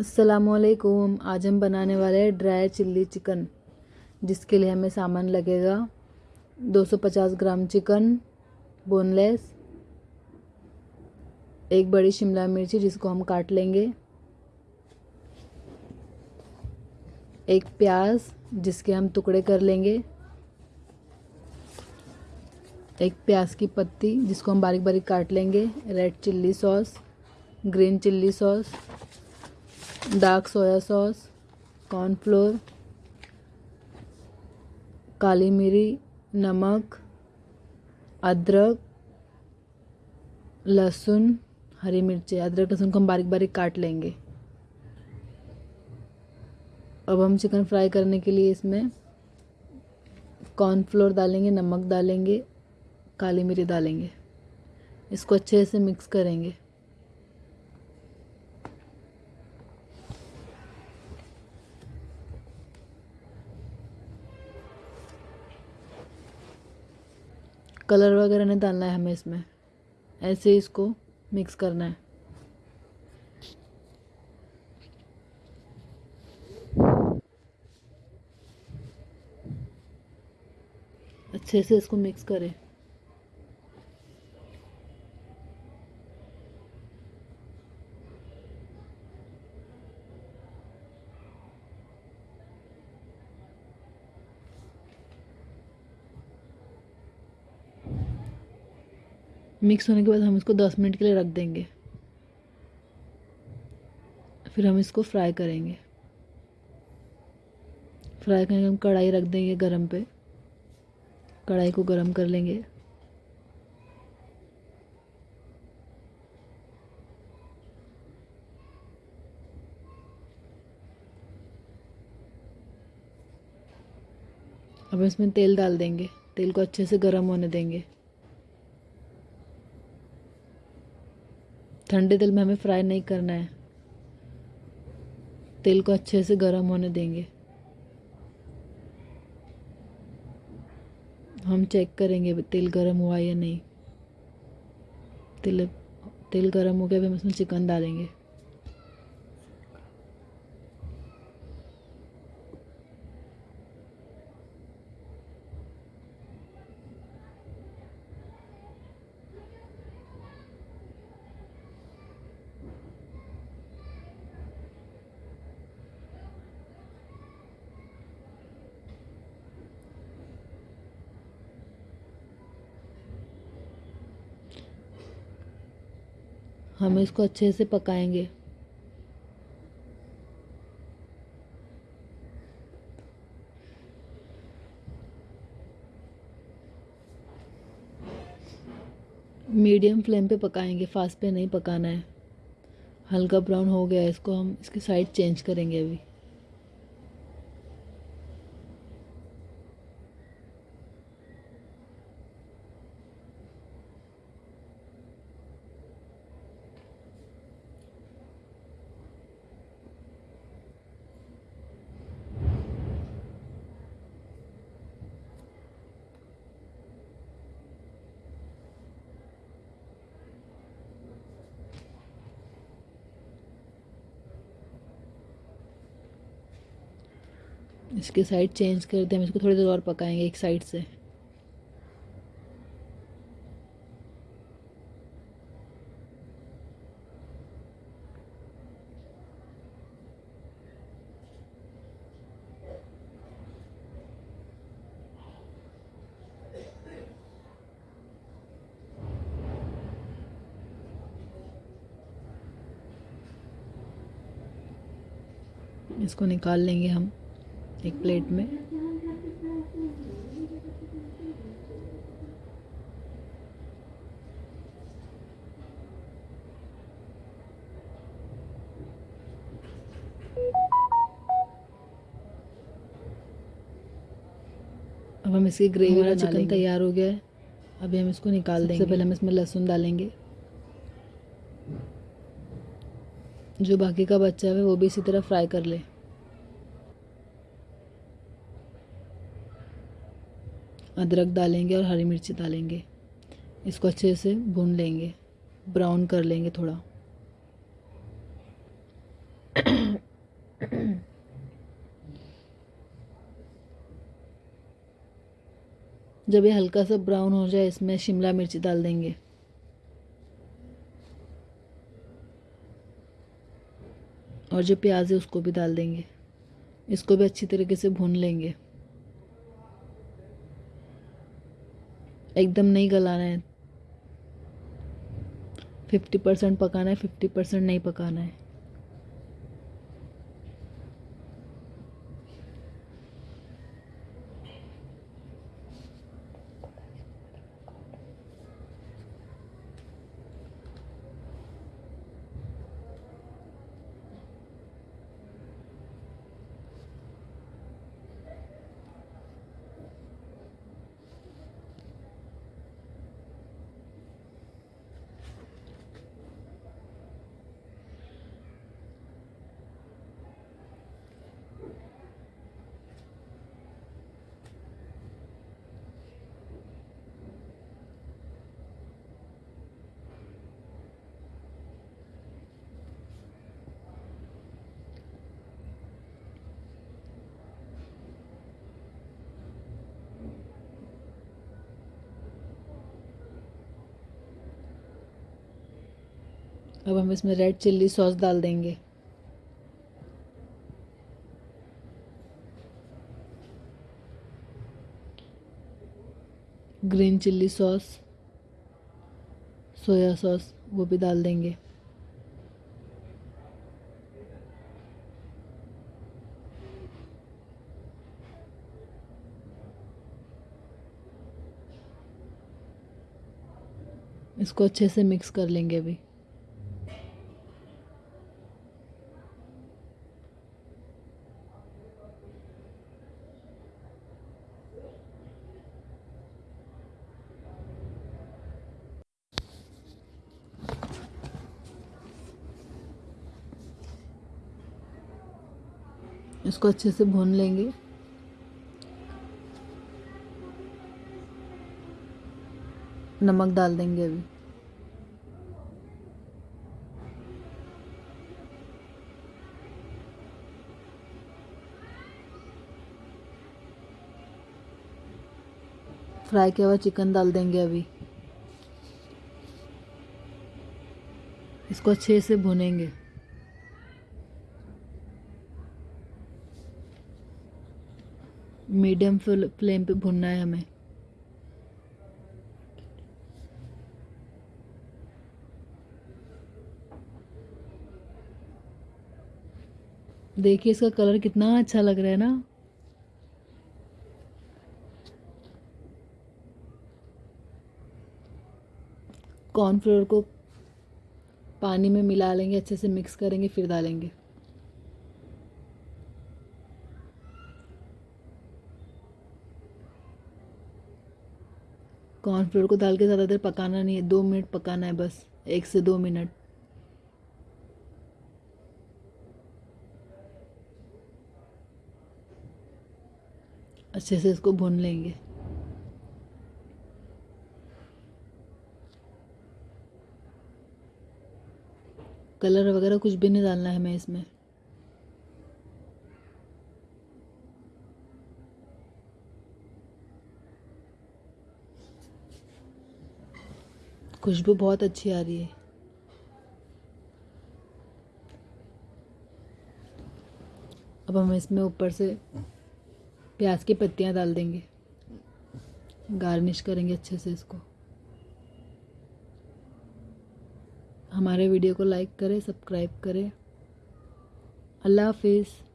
असलकुम आज हम बनाने वाले हैं ड्राई चिल्ली चिकन, जिसके लिए हमें सामान लगेगा। 250 ग्राम चिकन, बोनलेस, एक बड़ी शिमला मिर्ची जिसको हम काट लेंगे, एक प्याज जिसके हम टुकड़े कर लेंगे, एक प्याज की पत्ती जिसको हम बारीक बारीक काट लेंगे, red chilli sauce, green chilli sauce dark soya sauce cornflour काली मिरी, नमक, अदरक, लहसुन, हरी मिर्ची। अदरक, लहसुन को हम बारीक बारीक काट लेंगे। अब हम चिकन फ्राई करने के लिए इसमें कॉर्नफ्लोर डालेंगे, नमक डालेंगे, काली मिरी डालेंगे। इसको अच्छे से मिक्स करेंगे। कलर वगैरह नहीं डालना है हमें इसमें। ऐसे इसको मिक्स करना है। अच्छे से इसको मिक्स करें। मिक्स होने के बाद हम इसको 10 मिनट के लिए रख देंगे। फिर हम इसको फ्राई करेंगे। फ्राई करके हम कढ़ाई रख देंगे गरम पे। कढ़ाई को गरम कर लेंगे। अब इसमें तेल डाल देंगे। तेल को अच्छे से गर्म होने देंगे। ठंडे तेल में हमें फ्राई नहीं करना है। तेल को अच्छे से गर्म होने देंगे। हम चेक करेंगे तेल गर्म हुआ या नहीं। तेल तेल गर्म हो गया अभी हम इसमें चिकन डालेंगे। हम इसको अच्छे से पकाएँगे। मीडियम फ्लेम पे पकाएँगे, फास्ट पे नहीं पकाना है। हल्का ब्राउन हो गया है, इसको हम, इसकी साइड चेंज करेंगे अभी। इसके साइड चेंज करते हम इसको थोड़ी देर और पकाएँगे एक साइड से। इसको निकाल लेंगे हम। एक प्लेट में। अब हम इसकी ग्रेवी वाला चिकन तैयार हो गया है। अभी हम इसको निकाल देंगे। सबसे पहले हम इसमें लहसुन डालेंगे। जो बाकी का बच्चा है वो भी इसी तरह फ्राई कर ले। अदरक डालेंगे और हरी मिर्ची डालेंगे। इसको अच्छे से भून लेंगे। ब्राउन कर लेंगे थोड़ा। जब ये हल्का सा ब्राउन हो जाए, इसमें शिमला मिर्च डाल देंगे। और जो प्याज है, उसको भी डाल देंगे। इसको भी अच्छी तरीके से भून लेंगे। एकदम नहीं गलाना है। फिफ्टी परसेंट पकाना है फिफ्टी परसेंट नहीं पकाना है। अब हम इसमें रेड चिल्ली सॉस डाल देंगे। Green chilli sauce soya sauce वो भी डाल देंगे। इसको अच्छे से मिक्स कर लेंगे अभी। इसको अच्छे से भून लेंगे। नमक डाल देंगे अभी। फ्राई किया हुआ चिकन डाल देंगे अभी। इसको अच्छे से भुनेंगे। मीडियम फ्लेम पे भुनना है हमें। देखिए इसका कलर कितना अच्छा लग रहा है ना। कॉर्नफ्लोर को पानी में मिला लेंगे, अच्छे से मिक्स करेंगे, फिर डालेंगे। कॉर्नफ्लोर को डाल के ज़्यादा देर पकाना नहीं है। दो मिनट पकाना है बस। एक से दो मिनट। अच्छे से इसको भून लेंगे। कलर वगैरह कुछ भी नहीं डालना है हमें इसमें। खुशबू बहुत अच्छी आ रही है। अब हम इसमें ऊपर से प्याज की पत्तियाँ डाल देंगे। गार्निश करेंगे अच्छे से इसको। हमारे वीडियो को लाइक करें, सब्सक्राइब करें। अल्लाह हाफिज़।